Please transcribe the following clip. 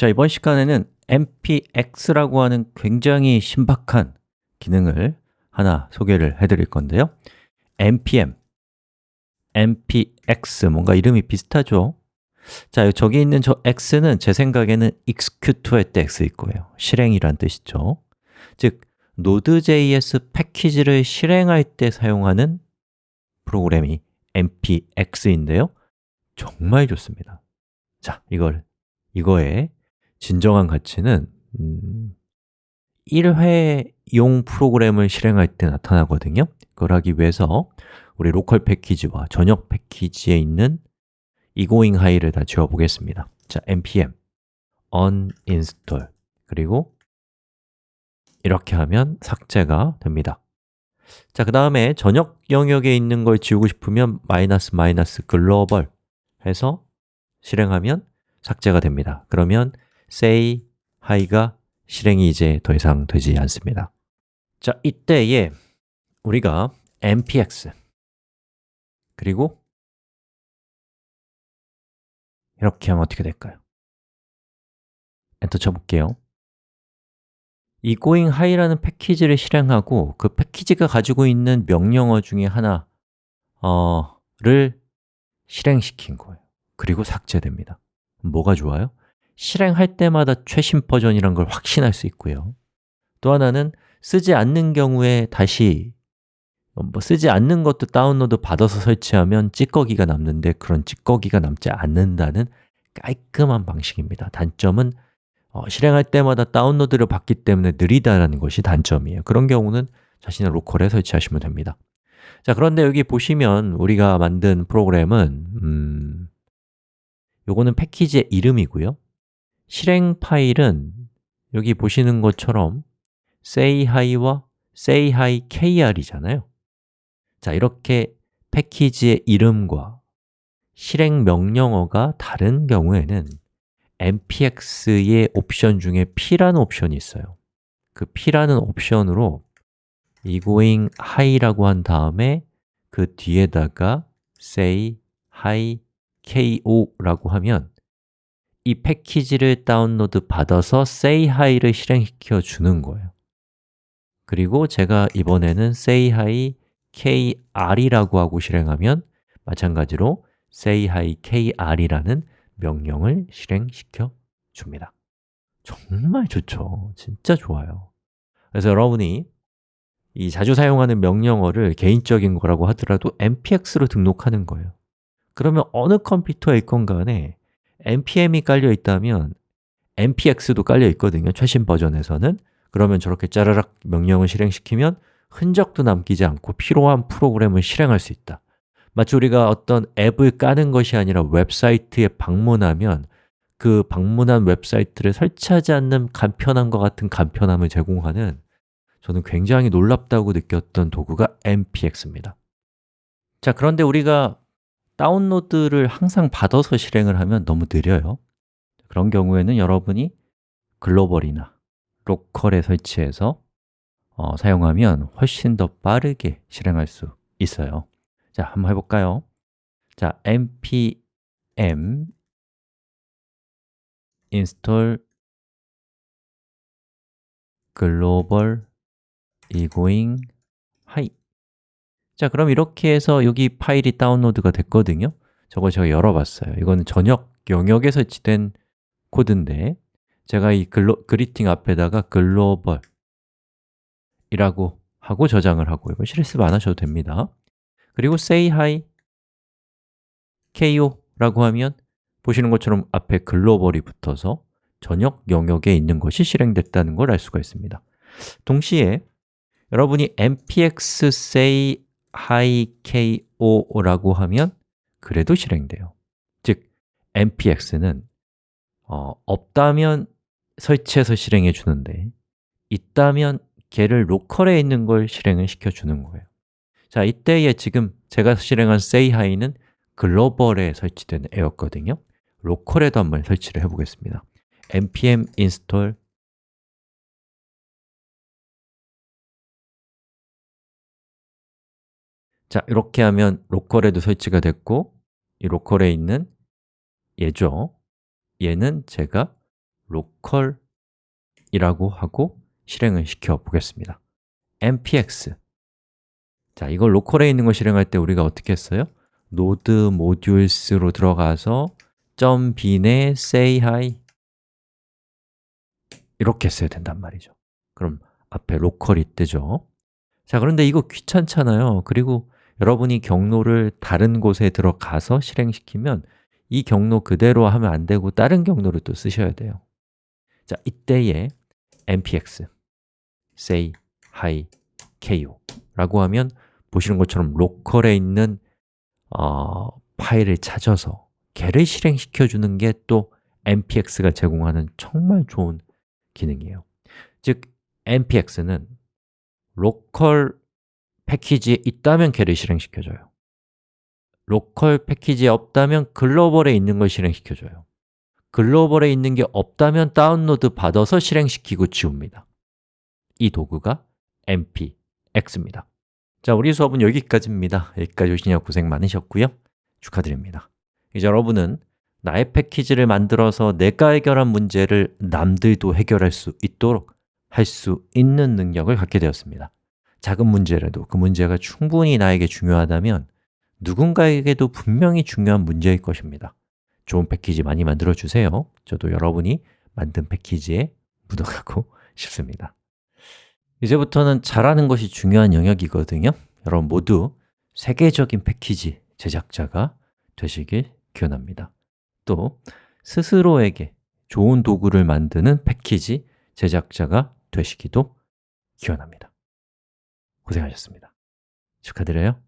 자, 이번 시간에는 npx라고 하는 굉장히 신박한 기능을 하나 소개를 해드릴 건데요. Npm, npx, 뭔가 이름이 비슷하죠? 자, 저기 있는 저 x는 제 생각에는 execute 할 때 x일 거예요. 실행이란 뜻이죠. 즉, Node.js 패키지를 실행할 때 사용하는 프로그램이 npx인데요. 정말 좋습니다. 자, 이걸, 이거의 진정한 가치는 음, 1회용 프로그램을 실행할 때 나타나거든요. 그걸 하기 위해서 우리 로컬 패키지와 전역 패키지에 있는 egoing high를 다 지워 보겠습니다. 자, npm uninstall. 그리고 이렇게 하면 삭제가 됩니다. 자, 그 다음에 전역 영역에 있는 걸 지우고 싶으면 마이너스 마이너스 글로벌 해서 실행하면 삭제가 됩니다. 그러면 say hi가 실행이 이제 더 이상 되지 않습니다 자, 이때에 우리가 npx 그리고 이렇게 하면 어떻게 될까요? 엔터 쳐볼게요 이 going high라는 패키지를 실행하고 그 패키지가 가지고 있는 명령어 중에 하나를 실행시킨 거예요 그리고 삭제됩니다 뭐가 좋아요? 실행할 때마다 최신 버전이란 걸 확신할 수 있고요. 또 하나는 쓰지 않는 경우에 다시 뭐 쓰지 않는 것도 다운로드 받아서 설치하면 찌꺼기가 남는데 그런 찌꺼기가 남지 않는다는 깔끔한 방식입니다. 단점은 어, 실행할 때마다 다운로드를 받기 때문에 느리다는 것이 단점이에요. 그런 경우는 자신의 로컬에 설치하시면 됩니다. 자, 그런데 여기 보시면 우리가 만든 프로그램은 음, 요거는 패키지의 이름이고요 실행 파일은 여기 보시는 것처럼 say hi와 say hi kr이잖아요. 자, 이렇게 패키지의 이름과 실행 명령어가 다른 경우에는 npx의 옵션 중에 p라는 옵션이 있어요. 그 p라는 옵션으로 egoing high라고 한 다음에 그 뒤에다가 say hi ko라고 하면 이 패키지를 다운로드 받아서 say hi를 실행시켜 주는 거예요. 그리고 제가 이번에는 say hi kr이라고 하고 실행하면 마찬가지로 say hi kr이라는 명령을 실행시켜 줍니다. 정말 좋죠. 진짜 좋아요. 그래서 여러분이 이 자주 사용하는 명령어를 개인적인 거라고 하더라도 npx로 등록하는 거예요. 그러면 어느 컴퓨터에 있건 간에 npm이 깔려 있다면 npx도 깔려 있거든요 최신 버전에서는. 그러면 저렇게 짜라락 명령을 실행시키면 흔적도 남기지 않고 필요한 프로그램을 실행할 수 있다. 마치 우리가 어떤 앱을 까는 것이 아니라 웹사이트에 방문하면 그 방문한 웹사이트를 설치하지 않는 간편함과 같은 간편함을 제공하는 저는 굉장히 놀랍다고 느꼈던 도구가 npx입니다. 자, 그런데 우리가 다운로드를 항상 받아서 실행을 하면 너무 느려요. 그런 경우에는 여러분이 글로벌이나 로컬에 설치해서 어, 사용하면 훨씬 더 빠르게 실행할 수 있어요. 자, 한번 해볼까요? 자, npm install global egoing high 자, 그럼 이렇게 해서 여기 파일이 다운로드가 됐거든요. 저걸 제가 열어봤어요. 이거는 전역 영역에 설치된 코드인데 제가 이 글로, 그리팅 앞에다가 글로벌 이라고 하고 저장을 하고 이거 실습 안 하셔도 됩니다. 그리고 say hi ko 라고 하면 보시는 것처럼 앞에 글로벌이 붙어서 전역 영역에 있는 것이 실행됐다는 걸 알 수가 있습니다. 동시에 여러분이 npx say hi ko 라고 하면 그래도 실행돼요. 즉, npx는 어, 없다면 설치해서 실행해 주는데 있다면 걔를 로컬에 있는 걸 실행을 시켜주는 거예요. 자, 이때에 지금 제가 실행한 say hi는 글로벌에 설치된 애였거든요. 로컬에도 한번 설치를 해보겠습니다. npm install 자, 이렇게 하면 로컬에도 설치가 됐고 이 로컬에 있는 얘죠. 얘는 제가 로컬이라고 하고 실행을 시켜 보겠습니다. npx 자, 이걸 로컬에 있는 걸 실행할 때 우리가 어떻게 했어요? node modules로 들어가서 .bin에 say hi 이렇게 써야 된단 말이죠. 그럼 앞에 로컬이 뜨죠. 자, 그런데 이거 귀찮잖아요. 그리고 여러분이 경로를 다른 곳에 들어가서 실행시키면 이 경로 그대로 하면 안 되고 다른 경로를 또 쓰셔야 돼요. 자, 이때에 npx say hi ko 라고 하면 보시는 것처럼 로컬에 있는 어, 파일을 찾아서 걔를 실행시켜 주는 게 또 npx가 제공하는 정말 좋은 기능이에요. 즉, npx는 로컬 패키지에 있다면 걔를 실행시켜줘요. 로컬 패키지에 없다면 글로벌에 있는 걸 실행시켜줘요. 글로벌에 있는 게 없다면 다운로드 받아서 실행시키고 지웁니다. 이 도구가 npx입니다. 자, 우리 수업은 여기까지입니다. 여기까지 오시냐 고생 많으셨고요. 축하드립니다. 이제 여러분은 나의 패키지를 만들어서 내가 해결한 문제를 남들도 해결할 수 있도록 할 수 있는 능력을 갖게 되었습니다 작은 문제라도 그 문제가 충분히 나에게 중요하다면 누군가에게도 분명히 중요한 문제일 것입니다. 좋은 패키지 많이 만들어 주세요. 저도 여러분이 만든 패키지에 묻어가고 싶습니다. 이제부터는 잘하는 것이 중요한 영역이거든요. 여러분 모두 세계적인 패키지 제작자가 되시길 기원합니다. 또 스스로에게 좋은 도구를 만드는 패키지 제작자가 되시기도 기원합니다 고생하셨습니다. 축하드려요